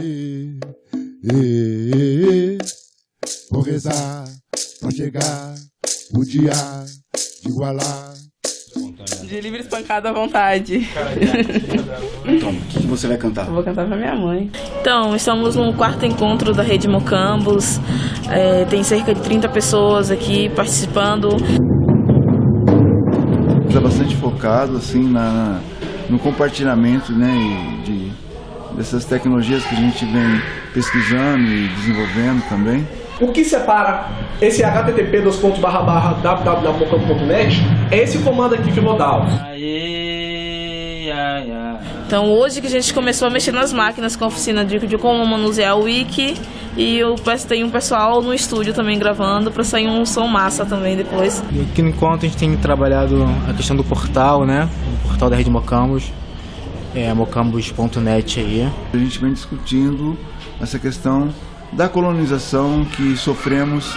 E, e, e, vou rezar pra chegar o dia de igualar. De livre espancada à vontade. Então, o que você vai cantar? Eu vou cantar pra minha mãe. Então, estamos no quarto encontro da Rede Mocambos. É, tem cerca de 30 pessoas aqui participando. Está bastante focado assim na, no compartilhamento né, de, dessas tecnologias que a gente vem pesquisando e desenvolvendo também. O que separa esse http www.mocampo.net é esse comando aqui que eu vou dar. Então, hoje que a gente começou a mexer nas máquinas com a oficina de, de como manusear o wiki e eu tem um pessoal no estúdio também gravando para sair um som massa também depois. E aqui no encontro a gente tem trabalhado a questão do portal, né? O portal da Rede Mocambos, é mocambos.net aí. A gente vem discutindo essa questão da colonização que sofremos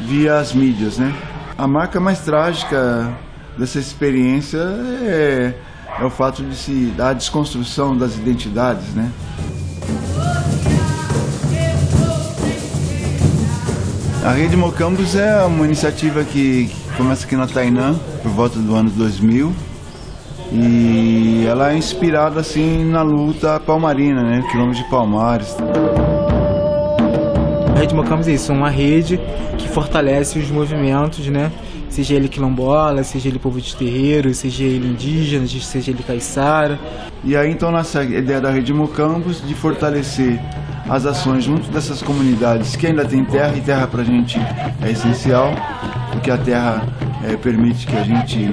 via as mídias, né? A marca mais trágica dessa experiência é, é o fato de se da desconstrução das identidades, né? A Rede Mocambos é uma iniciativa que começa aqui na Tainã, por volta do ano 2000, e ela é inspirada assim na luta palmarina, né? Quilômetro de Palmares. A Rede Mocambos é isso, uma rede que fortalece os movimentos, né? Seja ele quilombola, seja ele povo de terreiro, seja ele indígena, seja ele caiçara. E aí então nasce a ideia da Rede Mocambos de fortalecer as ações junto dessas comunidades que ainda tem terra, e terra para a gente é essencial, porque a terra é, permite que a gente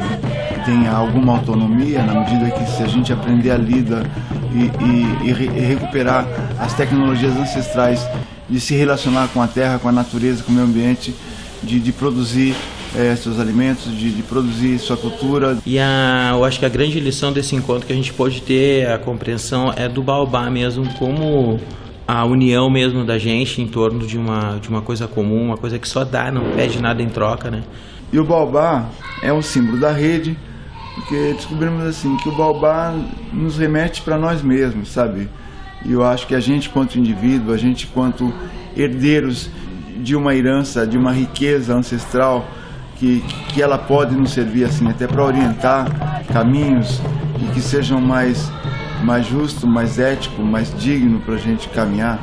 tenha alguma autonomia, na medida que se a gente aprender a lida e, e, e, re, recuperar as tecnologias ancestrais de se relacionar com a terra, com a natureza, com o meio ambiente, de, de produzir é, seus alimentos, de, de, produzir sua cultura. E a, eu acho que a grande lição desse encontro que a gente pode ter, a compreensão, é do baobá mesmo, como a união mesmo da gente em torno de uma, de uma coisa comum, uma coisa que só dá, não pede nada em troca, né? E o baobá é um símbolo da rede, porque descobrimos assim que o baobá nos remete para nós mesmos, sabe? E eu acho que a gente, quanto indivíduo, a gente, quanto herdeiros de uma herança, de uma riqueza ancestral, que, que ela pode nos servir assim até para orientar caminhos e que sejam mais, mais justo, mais ético, mais digno para a gente caminhar.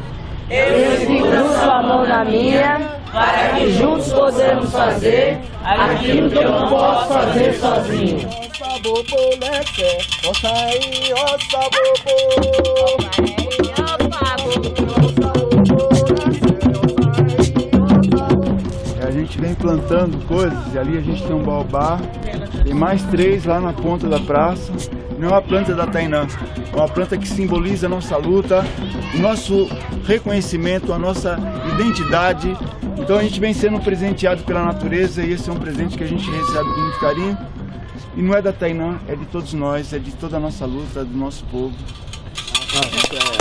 Eu seguro sua mão na minha, para que juntos possamos fazer aquilo que eu não posso fazer sozinho. A gente vem plantando coisas, e ali a gente tem um baobá, tem mais três lá na ponta da praça. Não é uma planta da Tainã, é uma planta que simboliza a nossa luta, o nosso reconhecimento, a nossa identidade. Então a gente vem sendo presenteado pela natureza e esse é um presente que a gente recebe com muito carinho. E não é da Tainã, é de todos nós, é de toda a nossa luta, do nosso povo. Ah,